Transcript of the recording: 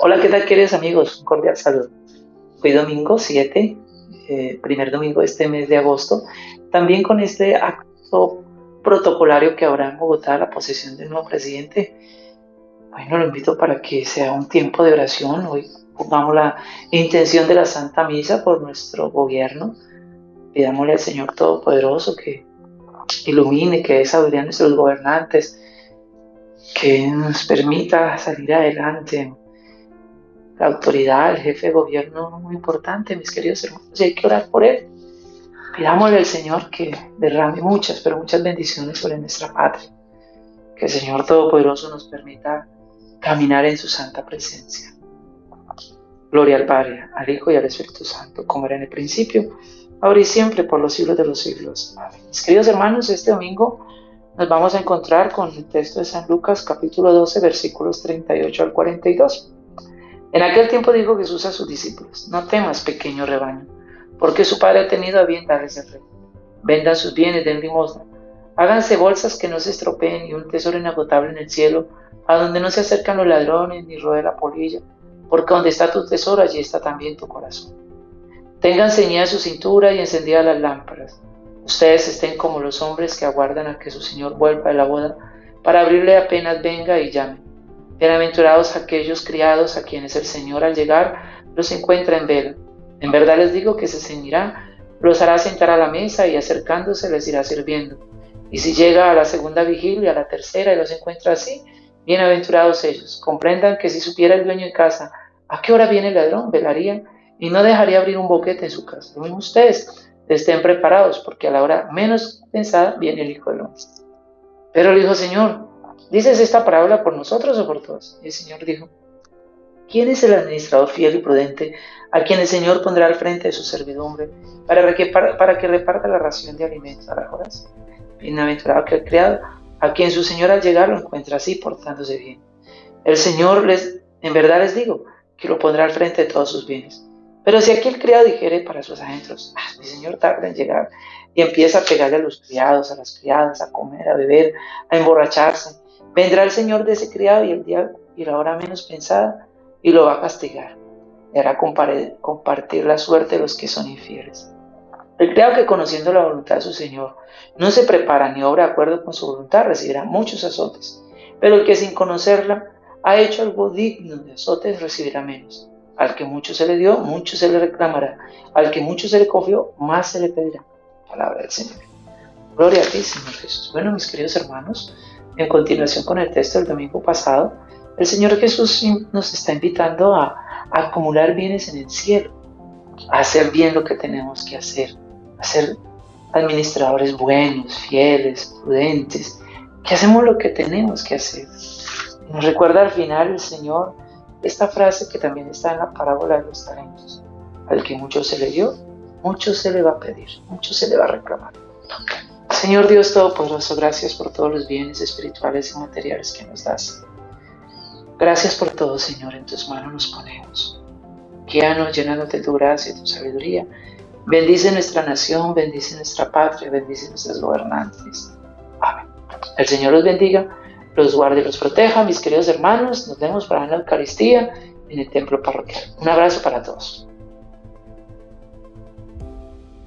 Hola, ¿qué tal queridos amigos? Un cordial saludo. Hoy domingo 7, eh, primer domingo de este mes de agosto, también con este acto protocolario que habrá en Bogotá, la posesión del nuevo presidente. Bueno, lo invito para que sea un tiempo de oración. Hoy pongamos la intención de la Santa Misa por nuestro gobierno. Pidámosle al Señor Todopoderoso que ilumine, que dé a nuestros gobernantes, que nos permita salir adelante. La autoridad, el jefe de gobierno, muy importante, mis queridos hermanos, y hay que orar por él. Pidámosle al Señor que derrame muchas, pero muchas bendiciones sobre nuestra patria. Que el Señor Todopoderoso nos permita caminar en su santa presencia. Gloria al Padre, al Hijo y al Espíritu Santo, como era en el principio, ahora y siempre, por los siglos de los siglos. Mis queridos hermanos, este domingo nos vamos a encontrar con el texto de San Lucas capítulo 12 versículos 38 al 42. En aquel tiempo dijo Jesús a sus discípulos, no temas pequeño rebaño, porque su Padre ha tenido a bien darles el rey. Vendan sus bienes, den limosna. Háganse bolsas que no se estropeen y un tesoro inagotable en el cielo, a donde no se acercan los ladrones ni roe la polilla, porque donde está tu tesoro, allí está también tu corazón. Tengan ceñida su cintura y encendidas las lámparas Ustedes estén como los hombres que aguardan a que su Señor vuelva de la boda para abrirle apenas venga y llame. Bienaventurados aquellos criados a quienes el Señor al llegar los encuentra en vela. En verdad les digo que se ceñirá, los hará sentar a la mesa y acercándose les irá sirviendo. Y si llega a la segunda vigilia, a la tercera y los encuentra así, bienaventurados ellos. Comprendan que si supiera el dueño de casa a qué hora viene el ladrón, velarían y no dejaría abrir un boquete en su casa. Lo ustedes estén preparados, porque a la hora menos pensada viene el Hijo del Hombre. Pero le dijo, Señor, ¿dices esta parábola por nosotros o por todos? El Señor dijo, ¿quién es el administrador fiel y prudente a quien el Señor pondrá al frente de su servidumbre para que, para, que reparta la ración de alimentos a las horas? Bienaventurado que el criado, a quien su Señor al llegar lo encuentra así, portándose bien. El Señor les, en verdad les digo, que lo pondrá al frente de todos sus bienes. Pero si aquí el criado dijere para sus adentros, ah, mi señor tarda en llegar, y empieza a pegarle a los criados, a las criadas, a comer, a beber, a emborracharse, vendrá el señor de ese criado y el día y la hora menos pensada y lo va a castigar. Y hará compartir la suerte de los que son infieles. El criado que conociendo la voluntad de su señor no se prepara ni obra de acuerdo con su voluntad recibirá muchos azotes, pero el que sin conocerla ha hecho algo digno de azotes recibirá menos. Al que mucho se le dio, mucho se le reclamará. Al que mucho se le confió, más se le pedirá. Palabra del Señor. Gloria a ti, Señor Jesús. Bueno, mis queridos hermanos, en continuación con el texto del domingo pasado, el Señor Jesús nos está invitando a, acumular bienes en el cielo, a hacer bien lo que tenemos que hacer, a ser administradores buenos, fieles, prudentes, que hacemos lo que tenemos que hacer. Nos recuerda al final el Señor esta frase que también está en la parábola de los talentos. Al que mucho se le dio, mucho se le va a pedir, mucho se le va a reclamar. Señor Dios Todopoderoso, gracias por todos los bienes espirituales y materiales que nos das. Gracias por todo, Señor, en tus manos nos ponemos. Guíanos llenándote de tu gracia y tu sabiduría. Bendice nuestra nación, bendice nuestra patria, bendice nuestros gobernantes. Amén. El Señor los bendiga los guarde y los proteja, mis queridos hermanos. Nos vemos para la Eucaristía en el templo parroquial. Un abrazo para todos.